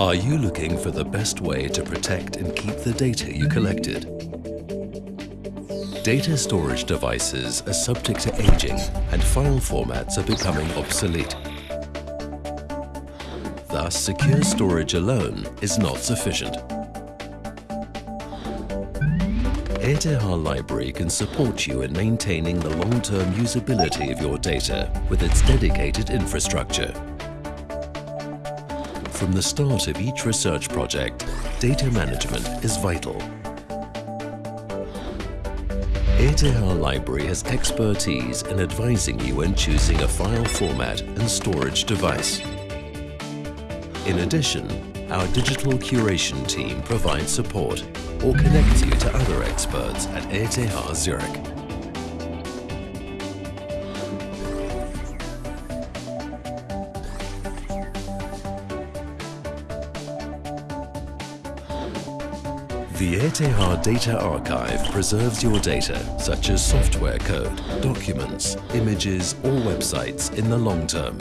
Are you looking for the best way to protect and keep the data you collected? Data storage devices are subject to aging and file formats are becoming obsolete. Thus, secure storage alone is not sufficient. ETH Library can support you in maintaining the long-term usability of your data with its dedicated infrastructure. From the start of each research project, data management is vital. ETH Library has expertise in advising you when choosing a file format and storage device. In addition, our digital curation team provides support or connects you to other experts at ETH Zurich. The ETH Data Archive preserves your data, such as software code, documents, images or websites in the long term.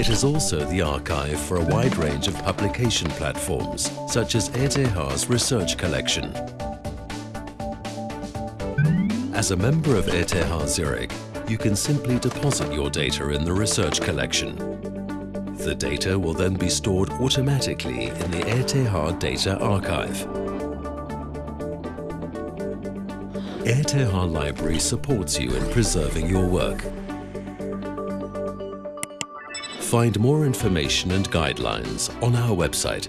It is also the archive for a wide range of publication platforms, such as ETH's Research Collection. As a member of ETH Zurich, you can simply deposit your data in the Research Collection the data will then be stored automatically in the ETH Data Archive. ETH Library supports you in preserving your work. Find more information and guidelines on our website